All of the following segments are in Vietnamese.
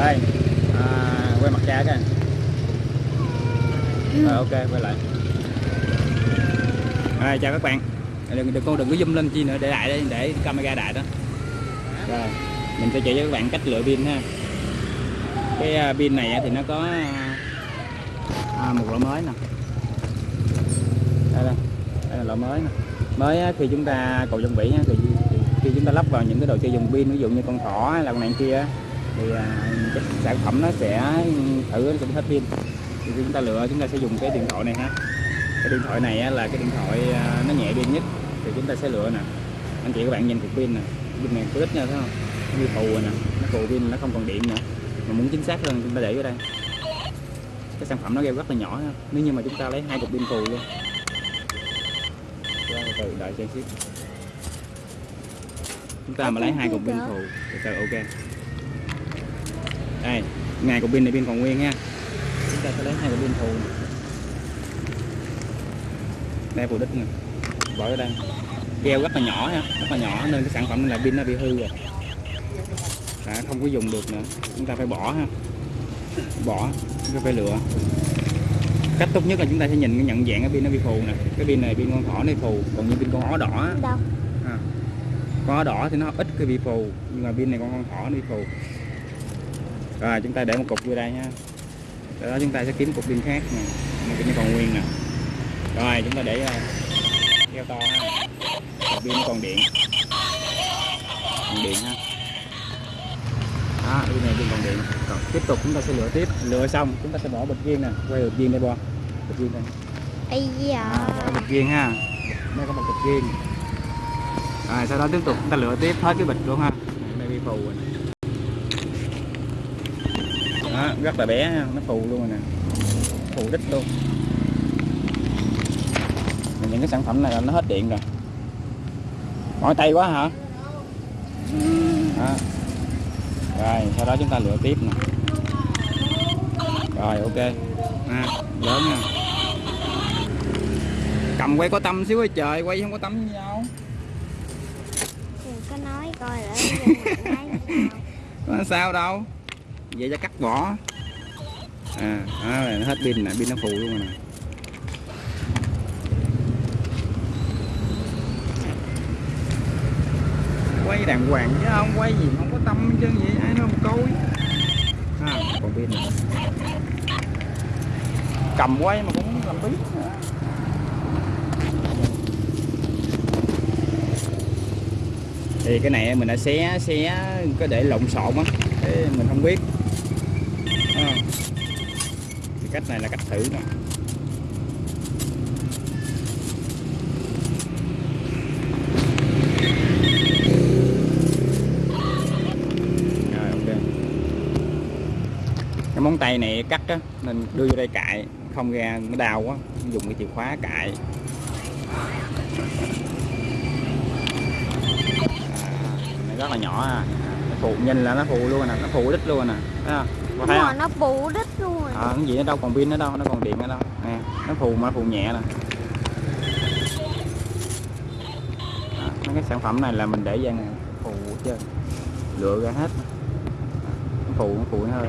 đây. À, quay mặt cha cái rồi ok quay lại. À, chào các bạn. Đừng, đừng con đừng có zoom lên chi nữa để đại để, để camera đại đó. Rồi mình sẽ chỉ cho các bạn cách lựa pin ha. Cái à, pin này thì nó có à, một loại mới nè. Đây đây đây là loại mới nè. Mới khi chúng ta cầu vĩ á, thì khi chúng ta lắp vào những cái đồ chơi dùng pin ví dụ như con thỏ hay là con này kia thì à, cái sản phẩm nó sẽ thử, nó cũng hết pin. Thì chúng ta lựa, chúng ta sẽ dùng cái điện thoại này ha. Cái điện thoại này là cái điện thoại à, nó nhẹ pin nhất. Thì chúng ta sẽ lựa nè. Anh chị các bạn nhìn cục pin nè. Pin này có ít nha, thấy không? Nó như phù rồi nè. Nó phù pin, nó không còn điện nữa. Mà muốn chính xác hơn, chúng ta để ở đây. Cái sản phẩm nó kêu rất là nhỏ ha. nếu như mà chúng ta lấy hai cục pin phù luôn. Từ đợi xem xíu. Chúng ta mà lấy hai cục pin phù thì ok đây ngày cục pin này pin còn nguyên nha. Chúng ta sẽ lấy hai cục pin phù này. đây phù đích nè. Bỏ ở đây. Keo rất là nhỏ ha rất là nhỏ nên cái sản phẩm này pin nó bị hư rồi. Đã không có dùng được nữa. Chúng ta phải bỏ ha. Bỏ chúng ta phải lựa. Cách tốt nhất là chúng ta sẽ nhìn cái nhận dạng cái pin nó bị phù nè. Cái pin này pin con thỏ này phù còn như pin con ó đỏ á, đâu? À, con ó đỏ thì nó ít cái bị phù nhưng mà pin này con con thỏ nó bị phù rồi chúng ta để một cục vô đây nha Sau đó chúng ta sẽ kiếm cục pin khác nè. Nó còn nguyên nè. Rồi chúng ta để uh, keo to ha. Cục pin còn điện. Còn điện ha. Đó pin này pin còn điện. Rồi tiếp tục chúng ta sẽ lựa tiếp. Lựa xong chúng ta sẽ bỏ bịch viên nè. Quay bịch viên đây bo. Bịch viên đây. Ây da. À, bịch viên ha. Đây có một bịch viên. Rồi sau đó tiếp tục chúng ta lựa tiếp hết cái bịch luôn ha. Đây bị phù rồi đó, rất là bé nó phù luôn rồi nè. Phù đích luôn. Mà những cái sản phẩm này là nó hết điện rồi. Mỏi tay quá hả? Đó. rồi sau đó chúng ta lựa tiếp nè. Rồi ok. À, lớn nha cầm quay có tâm xíu ơi trời quay không có tâm với nhau. Đừng có nói coi có sao đâu vậy ra cắt vỏ à à nó hết pin nè pin nó phù luôn rồi nè. Quay đàng hoàng chứ không quay gì không có tâm chứ vậy ai nó không coi. À, còn pin nè. Cầm quay mà cũng làm biết nữa. Thì cái này mình đã xé xé có để lộn xộn á. Mình không biết thì cách này là cách thử nè. Ok. Cái móng tay này cắt á, nên đưa vô đây cạy không ra, nó đau quá, dùng cái chìa khóa cạy à, này rất là nhỏ à. nó phụ nhìn là nó phụ luôn nè, nó phụ đít luôn nè, thấy thấy mà không nó bù đít luôn. Rồi à, cái gì nó đâu còn pin nữa đâu nó còn điện nữa đâu. Nè nó phù mà nó phù nhẹ nè. À, mấy cái sản phẩm này là mình để dàn phù chứ lựa ra hết. Nó phù nó phù nó hơi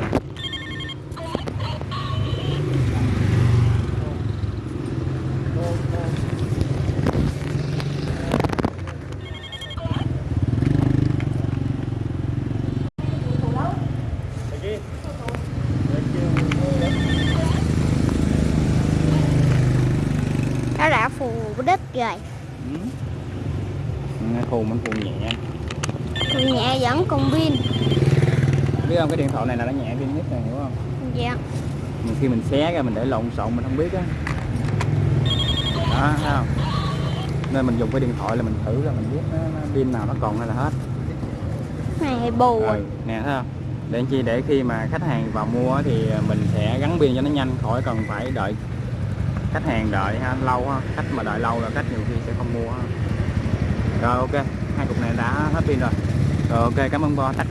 nó đã phù đít rồi Ừ. nó phù mình phù nhẹ. Người nhẹ vẫn còn pin. Biết không cái điện thoại này là nó nhẹ pin nhất này hiểu không? Dạ. Nhiều khi mình xé ra mình để lộn xộn mình không biết á. Đó thấy không? Nên mình dùng cái điện thoại là mình thử ra mình biết nó, nó pin nào nó còn hay là hết. Này bù. Rồi nè thấy không? Để chi? Để khi mà khách hàng vào mua thì mình sẽ gắn pin cho nó nhanh khỏi cần phải đợi khách hàng đợi ha, lâu ha. Khách mà đợi lâu là khách nhiều khi sẽ không mua ha. rồi ok, hai cục này đã hết pin rồi. Rồi ok, cảm ơn bo. Tắt